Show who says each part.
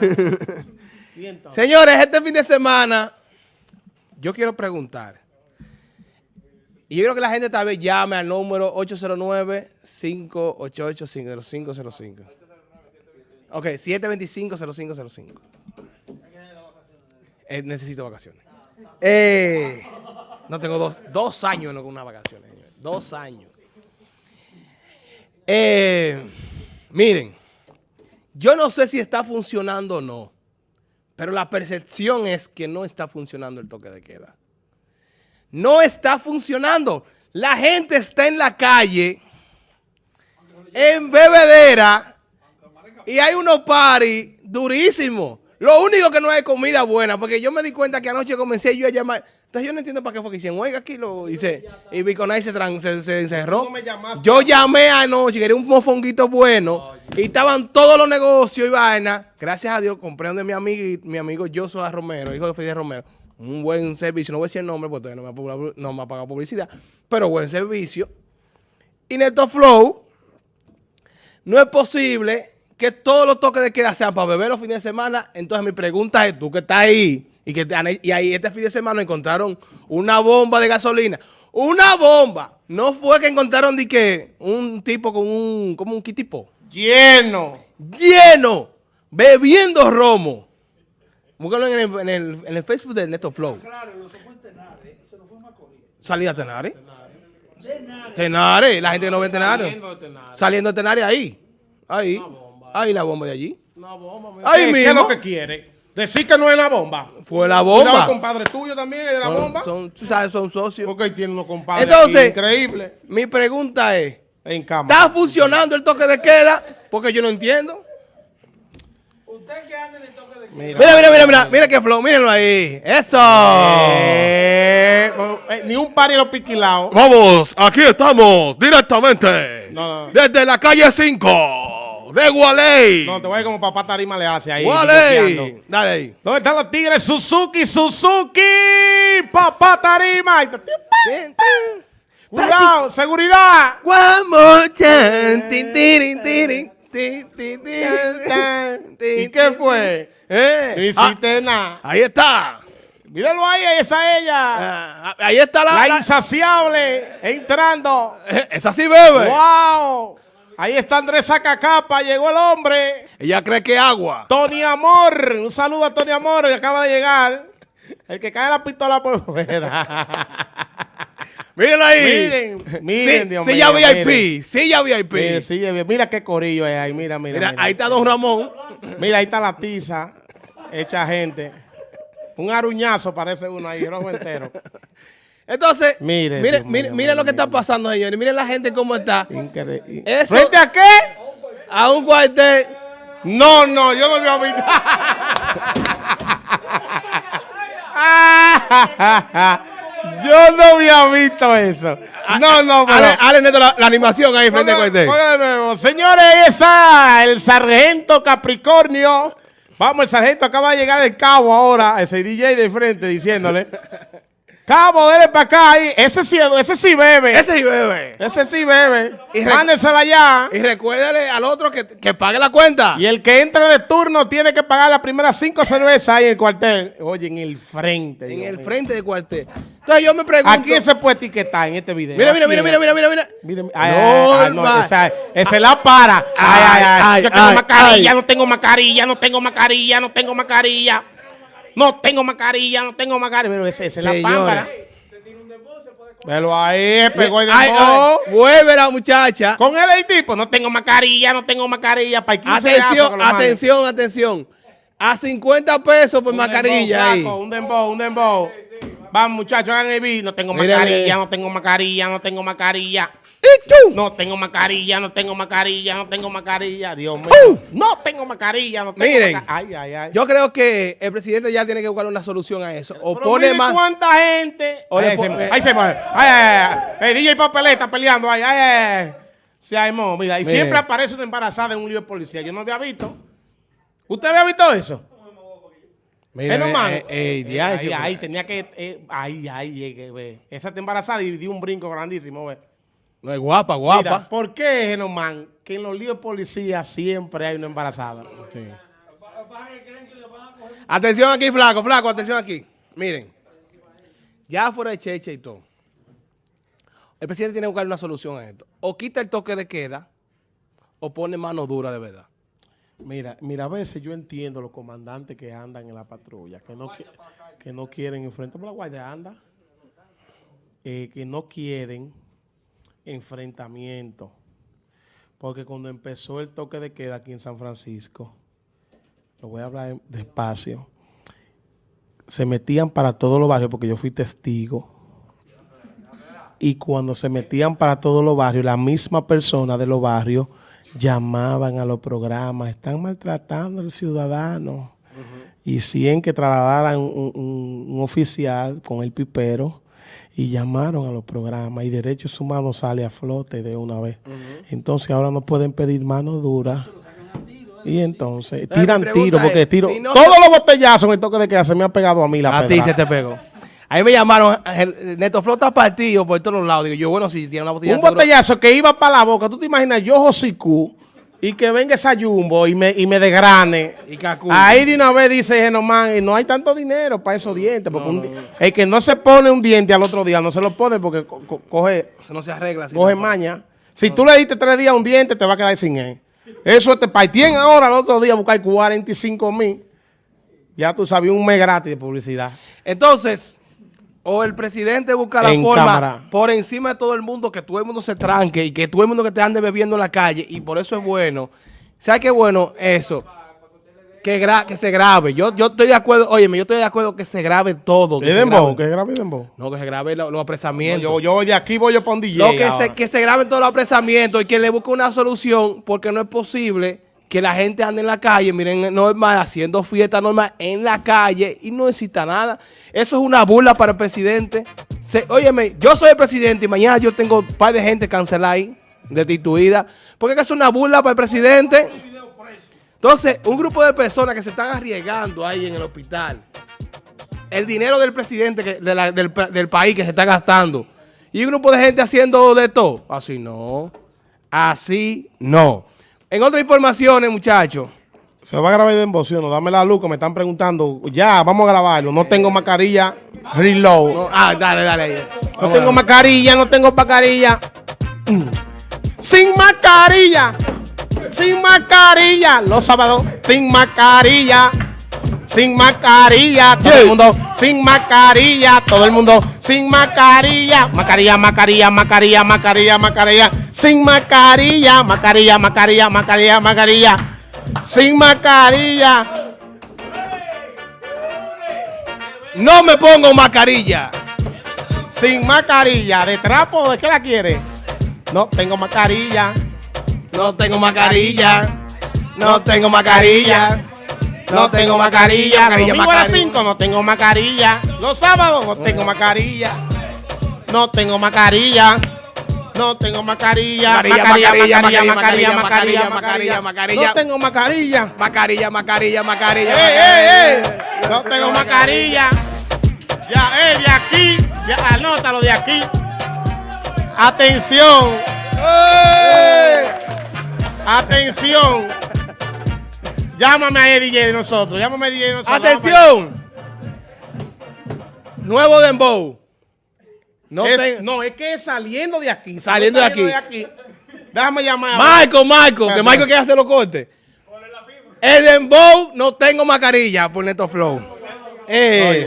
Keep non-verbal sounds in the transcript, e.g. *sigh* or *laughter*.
Speaker 1: *laughs* Señores, este fin de semana, yo quiero preguntar. Y yo creo que la gente tal vez llame al número 809-588-5505. Ok, 725-0505. Eh, necesito vacaciones. Eh, no tengo dos, dos años con unas vacaciones, señores. Dos años. Eh, miren, yo no sé si está funcionando o no, pero la percepción es que no está funcionando el toque de queda. No está funcionando. La gente está en la calle, en bebedera, y hay unos paris durísimos. Lo único que no hay comida buena, porque yo me di cuenta que anoche comencé yo a llamar. Entonces yo no entiendo para qué fue que hicieron, oiga, aquí lo hice. Y Biconay se, se, se encerró. Yo llamé anoche, quería un mofonguito bueno. Y estaban todos los negocios y vaina. Gracias a Dios compré donde mi amigo, mi amigo Joshua Romero, hijo de Fidel Romero. Un buen servicio, no voy a decir el nombre porque todavía no me ha, no me ha pagado publicidad. Pero buen servicio. Y Neto Flow, no es posible que todos los toques de queda sean para beber los fines de semana. Entonces mi pregunta es, tú que estás ahí, y que y ahí este fin de semana encontraron una bomba de gasolina. ¡Una bomba! No fue que encontraron de que un tipo con un, como un kitipo,
Speaker 2: Lleno.
Speaker 1: lleno, bebiendo romo. Búscalo en el, en el, en el Facebook de Neto Flow. Salida a Tenares. Tenares, la gente que no ve Tenares.
Speaker 2: Saliendo de Tenares.
Speaker 1: Saliendo de Tenares ahí. Ahí. Ahí la bomba de allí.
Speaker 2: Una bomba.
Speaker 1: Ahí
Speaker 2: ¿Qué, ¿Qué es
Speaker 1: mismo.
Speaker 2: lo que quiere? Decir que no es la bomba.
Speaker 1: Fue la
Speaker 2: Cuidado,
Speaker 1: bomba.
Speaker 2: el compadre tuyo también es de la
Speaker 1: Son,
Speaker 2: bomba.
Speaker 1: son, tú sabes, son socios.
Speaker 2: Porque ahí tiene unos compadres
Speaker 1: Entonces-
Speaker 2: aquí increíbles
Speaker 1: Mi pregunta es,
Speaker 2: en.
Speaker 1: ¿está funcionando el toque de queda? Porque yo no entiendo.
Speaker 2: Mira,
Speaker 1: Mira, mira, mira, mira, mira qué flow, mírenlo ahí. Eso.
Speaker 2: Eh, eh, ni un par y los piquilados.
Speaker 1: Vamos, aquí estamos directamente
Speaker 2: No, no.
Speaker 1: desde la calle 5 de Gualey.
Speaker 2: No, te voy a ir como papá Tarima le hace ahí.
Speaker 1: Gualey. Dale ahí.
Speaker 2: ¿Dónde están los tigres? Suzuki, Suzuki. Papá Tarima. Cuidado, seguridad.
Speaker 1: One more time. Tin,
Speaker 2: ¿Y qué fue?
Speaker 1: Eh,
Speaker 2: No
Speaker 1: ah,
Speaker 2: hiciste nada.
Speaker 1: ahí está.
Speaker 2: Míralo ahí, está ella.
Speaker 1: Ah, ahí está la.
Speaker 2: La
Speaker 1: la-
Speaker 2: insaciable entrando.
Speaker 1: eh, *laughs* esa sí bebe.
Speaker 2: ¡Wow! Ahí está Andrés Sacacapa, llegó el hombre.
Speaker 1: Ella cree que agua.
Speaker 2: Tony Amor, un saludo a Tony Amor, que acaba de llegar. El que cae la pistola por fuera. *laughs*
Speaker 1: Mírenlo ahí.
Speaker 2: miren, miren,
Speaker 1: Sí,
Speaker 2: Dios
Speaker 1: silla
Speaker 2: mío,
Speaker 1: VIP.
Speaker 2: miren.
Speaker 1: Silla VIP.
Speaker 2: Sí, mira qué corillo es ahí, mira, mira.
Speaker 1: Mira,
Speaker 2: Mira,
Speaker 1: ahí está Don Ramón.
Speaker 2: Mira, ahí está la tiza, hecha gente. Un aruñazo parece uno ahí, rojo entero. *laughs*
Speaker 1: Entonces,
Speaker 2: Mire,
Speaker 1: mire,
Speaker 2: Dios
Speaker 1: mire,
Speaker 2: mío,
Speaker 1: mire lo que está pasando, señores. Miren la gente cómo está.
Speaker 2: Increíble.
Speaker 1: Eso-
Speaker 2: ¿Frente a qué?
Speaker 1: A un cuartel.
Speaker 2: No, no, yo no había visto. *laughs* yo no había visto eso. No, no, pero...
Speaker 1: Ale, Ale Neto, la, la animación ahí frente al
Speaker 2: Ponga-
Speaker 1: cuartel.
Speaker 2: ponga de nuevo. Señores, ahí está el sargento Capricornio. Vamos, el sargento acaba de llegar el cabo ahora, ese DJ de frente diciéndole. Cabo, dele para acá ahí. Ese sí, ese sí bebe.
Speaker 1: Ese sí bebe.
Speaker 2: Ese sí bebe.
Speaker 1: Y
Speaker 2: Mándensela allá.
Speaker 1: Y recuérdale al otro que, que pague la cuenta.
Speaker 2: Y el que entre de turno tiene que pagar las primeras cinco cervezas ahí en el cuartel. Oye, en el frente.
Speaker 1: En el
Speaker 2: mío.
Speaker 1: frente del cuartel. Entonces yo me pregunto.
Speaker 2: ¿A quién se puede etiquetar en este video?
Speaker 1: Mira,
Speaker 2: ¿A
Speaker 1: mira, mira, mira, mira, mira, mira.
Speaker 2: Mire, ay, ay, ay, no, esa, esa la para. Ay, ay, ay. Yo tengo mascarilla, no tengo mascarilla, no tengo mascarilla, no tengo mascarilla. No tengo mascarilla, no tengo mascarilla. Pero esa, es la pámpara. Velo ahí, pegó el
Speaker 1: ay, vuelve la muchacha.
Speaker 2: Con él el tipo, no tengo mascarilla, no tengo mascarilla. Para 15 gasos que
Speaker 1: Atención, atención, atención. A 50 pesos por
Speaker 2: Un
Speaker 1: mascarilla
Speaker 2: dembow,
Speaker 1: ahí.
Speaker 2: flaco, un dembow, un dembow. Vamos, muchachos, hagan el beat. No tengo mascarilla, no tengo mascarilla, no tengo mascarilla. No tengo mascarilla, no tengo mascarilla, no tengo mascarilla. Dios mío.
Speaker 1: ¡Uh!
Speaker 2: No tengo mascarilla, no tengo
Speaker 1: Miren.
Speaker 2: Ay, ay, ay.
Speaker 1: Yo creo que el presidente ya tiene que buscar una solución a eso. O
Speaker 2: Pero
Speaker 1: pone más.
Speaker 2: cuánta gente.
Speaker 1: Le
Speaker 2: Ahí, se, ahí se va. Ay, ay, ay. El DJ Papeleta peleando. Ay, ay, ay. Se armó. Mira, y siempre aparece una embarazada en un lío de policía. Yo no había visto. ¿Usted había visto eso?
Speaker 1: Mira,
Speaker 2: Eh,
Speaker 1: eh, eh,
Speaker 2: Eh, ahí, ahí, tenía que. eh, ahí, ahí llegué, ve. Esa está embarazada y dio un brinco grandísimo, ve.
Speaker 1: No es guapa,
Speaker 2: Mira,
Speaker 1: guapa.
Speaker 2: ¿por qué, Genomán, que en los líos de policía siempre hay una embarazada?
Speaker 1: Sí. Atención aquí, flaco, flaco, atención aquí. Miren, ya fuera de cheche y todo, el presidente tiene que buscar una solución a esto. O quita el toque de queda, o pone mano dura de verdad.
Speaker 2: Mira, mira, a veces yo entiendo los comandantes que andan en la patrulla, que no, que no quieren enfrentar, la guardia anda, eh, que no quieren enfrentamiento. Porque cuando empezó el toque de queda aquí en San Francisco, lo voy a hablar despacio, se metían para todos los barrios, porque yo fui testigo. Y cuando se metían para todos los barrios, la misma persona de los barrios llamaban a los programas, están maltratando al ciudadano. Y hicieron que trasladaran un, un- un oficial con el pipero y llamaron a los programas y Derechos Humanos sale a flote de una vez. Entonces ahora no pueden pedir mano dura. Y entonces tiran tiro, porque
Speaker 1: es,
Speaker 2: tiro.
Speaker 1: si no
Speaker 2: todos los botellazos en el toque de queda se me han pegado a mí la
Speaker 1: A ti se te pegó. Ahí me llamaron, Neto Flota partido por todos lados. Digo yo, bueno, si tiene una botella
Speaker 2: Un
Speaker 1: seguro-
Speaker 2: botellazo que iba para la boca. ¿Tú te imaginas yo, Josicú, y que venga esa jumbo y me, y me desgrane?
Speaker 1: Y.
Speaker 2: Ahí de una vez dice Genomán, y no hay tanto dinero para esos dientes. Porque un el que no se pone un diente al otro día no se lo pone porque co- co- coge,
Speaker 1: Eso no se arregla
Speaker 2: coge maña. Si tú le diste tres días un diente, te va a quedar sin él. Eso te partían ahora al otro día a buscar 45 mil. Ya tú sabías un mes gratis de publicidad.
Speaker 1: Entonces, o el presidente busca la
Speaker 2: En
Speaker 1: forma
Speaker 2: cámara.
Speaker 1: por encima de todo el mundo que todo el mundo se tranque y que todo el mundo que te ande bebiendo en la calle y por eso es bueno. ¿Sabes qué bueno eso? Que, gra- que se grabe. Yo, yo estoy de acuerdo, óyeme, yo estoy de acuerdo que se grabe todo. que
Speaker 2: ¿Es
Speaker 1: se
Speaker 2: dembow?
Speaker 1: grabe-
Speaker 2: ¿Que grave dembow?
Speaker 1: No, que se grabe lo- los apresamientos.
Speaker 2: Yo, yo de aquí voy yo para un DJ
Speaker 1: No, que
Speaker 2: ahora.
Speaker 1: se, que se graben todos los apresamientos y que le busque una solución, porque no es posible que la gente ande en la calle, miren, normal, haciendo fiesta normal en la calle y no necesita nada. Eso es una burla para el presidente. Se, óyeme, yo soy el presidente y mañana yo tengo un par de gente cancelada ahí, destituida, porque es una burla para el presidente. Entonces, un grupo de personas que se están arriesgando ahí en el hospital, el dinero del presidente de la- del, del país que se está gastando y un grupo de gente haciendo de todo. Así no. Así no. En otras informaciones, muchachos.
Speaker 2: Se va a grabar de embocio, no, dame la luz que me están preguntando. Ya, vamos a grabarlo. No tengo mascarilla. Reload.
Speaker 1: No, ah, dale, dale.
Speaker 2: No
Speaker 1: Vamos
Speaker 2: tengo mascarilla, no tengo mascarilla. Sin mascarilla. Sin mascarilla. Los sábados, sin mascarilla. Sin mascarilla. Todo el mundo sin mascarilla. Todo el mundo sin mascarilla. Mascarilla, mascarilla, mascarilla, mascarilla, mascarilla. Sin mascarilla. Mascarilla, mascarilla, mascarilla, mascarilla. Sin mascarilla.
Speaker 1: No me pongo mascarilla.
Speaker 2: Sin mascarilla. ¿De trapo? ¿De qué la quiere? No tengo mascarilla.
Speaker 1: No tengo mascarilla. No tengo mascarilla. No tengo mascarilla.
Speaker 2: Domingo a las
Speaker 1: mascarilla.
Speaker 2: 5 no tengo mascarilla. Los sábados no tengo mascarilla. No tengo mascarilla. No tengo mascarilla.
Speaker 1: Mascarilla, mascarilla, mascarilla, mascarilla, mascarilla, mascarilla.
Speaker 2: No tengo mascarilla.
Speaker 1: Mascarilla, mascarilla, mascarilla.
Speaker 2: ¡Ey, ey, ey! No tengo mascarilla. Ya, eh, de aquí. Ya, anótalo de aquí. Atención. Atención. Llámame a DJ de nosotros. Llámame a DJ de nosotros.
Speaker 1: Atención. Nuevo Dembow. No
Speaker 2: Es- no, es que saliendo de aquí.
Speaker 1: Saliendo de
Speaker 2: aquí. Déjame llamar. a-
Speaker 1: Michael, Michael, que. Michael quiere hacer los cortes. El Dembow no tengo mascarilla por Neto Flow. Eh,